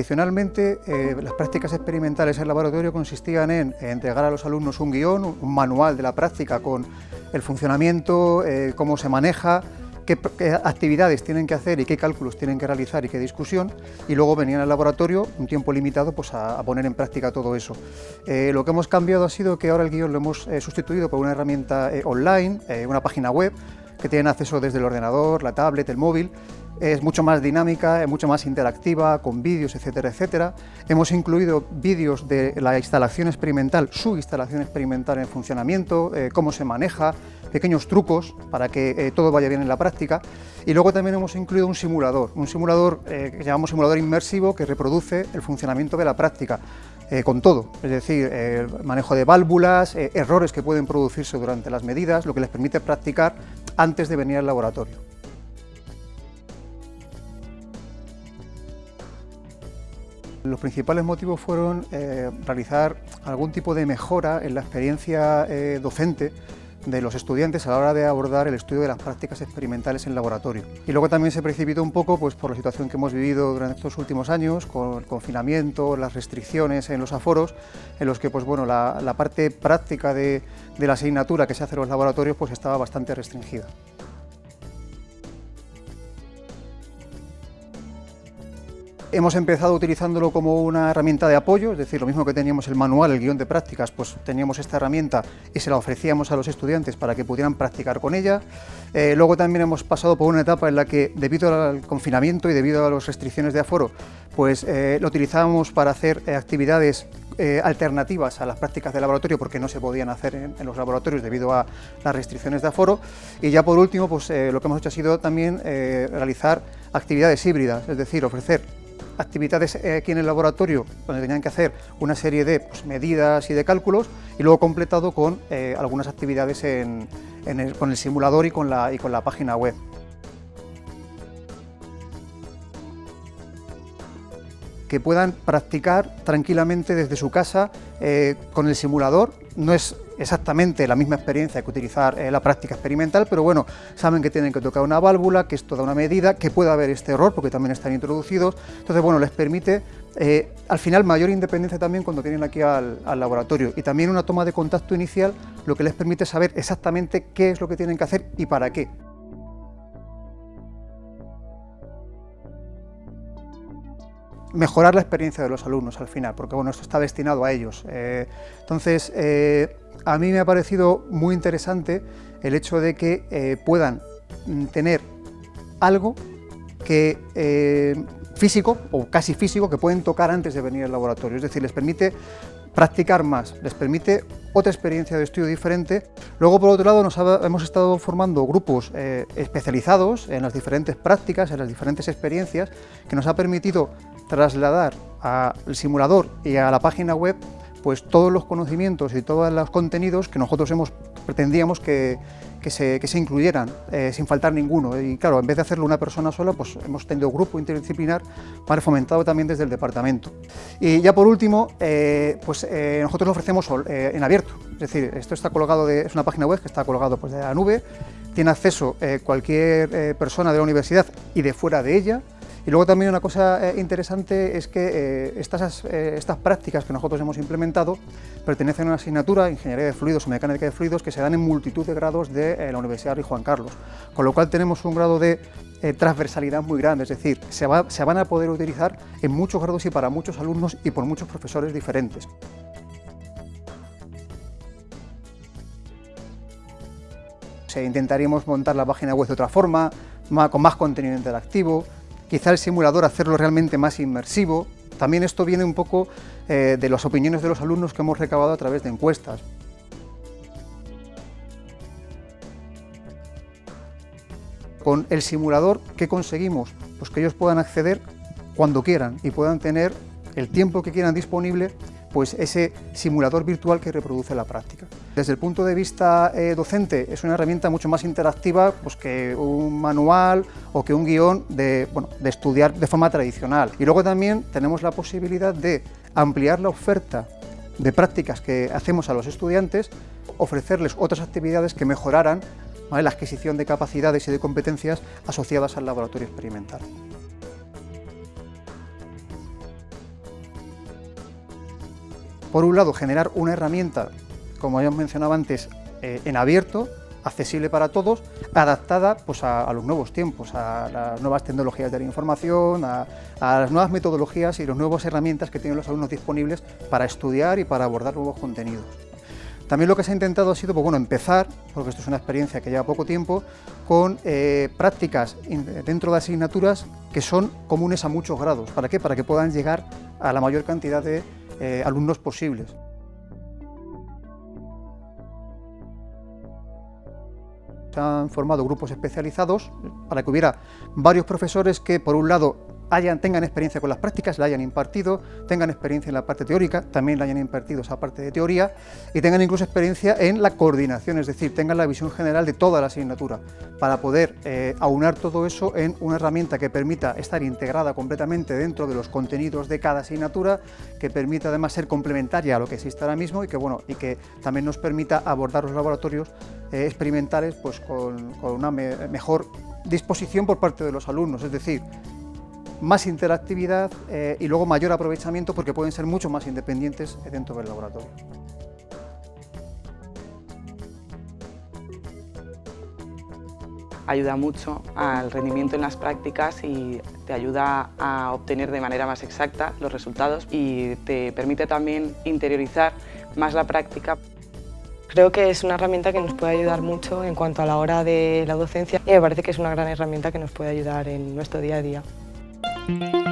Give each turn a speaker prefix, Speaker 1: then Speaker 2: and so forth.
Speaker 1: Tradicionalmente, eh, las prácticas experimentales en laboratorio consistían en, entregar a los alumnos un guion, un manual de la práctica con el funcionamiento, eh, cómo se maneja, qué, actividades tienen que hacer y qué cálculos tienen que realizar y qué discusión, y luego venían al laboratorio un tiempo limitado pues, a, poner en práctica todo eso. Eh, lo que hemos cambiado ha sido que ahora el guion lo hemos sustituido por una herramienta online, una página web, que tienen acceso desde el ordenador, la tablet, el móvil, es mucho más dinámica, es mucho más interactiva, con vídeos, etcétera, etcétera. Hemos incluido vídeos de la instalación experimental, su instalación experimental en funcionamiento, eh, cómo se maneja, pequeños trucos para que eh, todo vaya bien en la práctica. Y luego también hemos incluido un simulador, un simulador eh, que llamamos simulador inmersivo que reproduce el funcionamiento de la práctica. con todo, es decir, el manejo de válvulas, errores que pueden producirse durante las medidas, lo que les permite practicar antes de venir al laboratorio. Los principales motivos fueron eh, realizar algún tipo de mejora en la experiencia eh, docente de los estudiantes a la hora de abordar el estudio de las prácticas experimentales en laboratorio. Y luego también se precipitó un poco pues, por la situación que hemos vivido durante estos últimos años, con el confinamiento, las restricciones en los aforos, en los que pues, bueno, la, parte práctica de, de, la asignatura que se hace en los laboratorios pues, estaba bastante restringida. Hemos empezado utilizándolo como una herramienta de apoyo, es decir, lo mismo que teníamos el manual, el guion de prácticas, pues teníamos esta herramienta y se la ofrecíamos a los estudiantes para que pudieran practicar con ella. Eh, luego también hemos pasado por una etapa en la que, debido al confinamiento y debido a las restricciones de aforo, pues eh, lo utilizábamos para hacer eh, actividades alternativas a las prácticas de laboratorio porque no se podían hacer en, en, los laboratorios debido a las restricciones de aforo y ya por último pues lo que hemos hecho ha sido también realizar actividades híbridas, es decir, ofrecer actividades eh, aquí en el laboratorio donde tenían que hacer una serie de pues, medidas y de cálculos y luego completado con eh, algunas actividades con el simulador y con la, y con la página web. Que puedan practicar tranquilamente desde su casa eh, con el simulador. No es exactamente la misma experiencia que utilizar eh, la práctica experimental, pero bueno, saben que tienen que tocar una válvula, que es toda una medida, que puede haber este error porque también están introducidos, entonces bueno, les permite eh, al final mayor independencia también cuando tienen aquí al, laboratorio y también una toma de contacto inicial, lo que les permite saber exactamente qué es lo que tienen que hacer y para qué. Mejorar la experiencia de los alumnos al final, porque bueno, esto está destinado a ellos. Eh, entonces, a mí me ha parecido muy interesante el hecho de que eh, puedan mm, tener algo que eh, físico o casi físico que pueden tocar antes de venir al laboratorio, es decir, les permite practicar más, les permite otra experiencia de estudio diferente. Luego, por otro lado, nos hemos estado formando grupos eh, especializados en las diferentes prácticas, en las diferentes experiencias, que nos ha permitido trasladar al simulador y a la página web pues todos los conocimientos y todos los contenidos que nosotros hemos, pretendíamos que, se, incluyeran, eh, sin faltar ninguno. Y claro, en vez de hacerlo una persona sola, pues hemos tenido grupo interdisciplinar para fomentado también desde el departamento. Y ya por último, eh, pues eh, nosotros lo ofrecemos en abierto, es decir, esto está colgado, es una página web que está colgado pues, de la nube, tiene acceso cualquier persona de la universidad y de fuera de ella, y luego también una cosa eh, interesante es que eh, estas, eh, estas prácticas que nosotros hemos implementado pertenecen a una asignatura, Ingeniería de Fluidos o Mecánica de Fluidos, que se dan en multitud de grados de la Universidad Rey Juan Carlos, con lo cual tenemos un grado de transversalidad muy grande, es decir, se, se van a poder utilizar en muchos grados y para muchos alumnos y por muchos profesores diferentes. intentaríamos montar la página web de otra forma, con más contenido interactivo, quizá el simulador hacerlo realmente más inmersivo. También esto viene un poco eh, de las opiniones de los alumnos que hemos recabado a través de encuestas. Con el simulador, ¿qué conseguimos? Pues que ellos puedan acceder cuando quieran y puedan tener el tiempo que quieran disponible pues ese simulador virtual que reproduce la práctica. Desde el punto de vista eh, docente es una herramienta mucho más interactiva pues, que un manual o que un guion de, de estudiar de forma tradicional. Y luego también tenemos la posibilidad de ampliar la oferta de prácticas que hacemos a los estudiantes, ofrecerles otras actividades que mejoraran la adquisición de capacidades y de competencias asociadas al laboratorio experimental. por un lado, generar una herramienta, como habíamos mencionado antes, eh, en abierto, accesible para todos, adaptada pues, a, los nuevos tiempos, a las nuevas tecnologías de la información, a, las nuevas metodologías y las nuevas herramientas que tienen los alumnos disponibles para estudiar y para abordar nuevos contenidos. También lo que se ha intentado ha sido pues, bueno, empezar, porque esto es una experiencia que lleva poco tiempo, con eh, prácticas dentro de asignaturas que son comunes a muchos grados. ¿Para qué? Para que puedan llegar a la mayor cantidad de eh, alumnos posibles. Se han formado grupos especializados para que hubiera varios profesores que, por un lado, tengan experiencia con las prácticas, la hayan impartido, tengan experiencia en la parte teórica, también la hayan impartido esa parte de teoría, y tengan incluso experiencia en la coordinación, es decir, tengan la visión general de toda la asignatura, para poder eh, aunar todo eso en una herramienta que permita estar integrada completamente dentro de los contenidos de cada asignatura, que permita además ser complementaria a lo que existe ahora mismo y que, bueno, y que también nos permita abordar los laboratorios eh, experimentales pues, con, una mejor disposición por parte de los alumnos, es decir, más interactividad eh, y luego mayor aprovechamiento porque pueden ser mucho más independientes dentro del laboratorio.
Speaker 2: Ayuda mucho al rendimiento en las prácticas y te ayuda a obtener de manera más exacta los resultados y te permite también interiorizar más la práctica.
Speaker 3: Creo que es una herramienta que nos puede ayudar mucho en cuanto a la hora de la docencia y me parece que es una gran herramienta que nos puede ayudar en nuestro día a día. you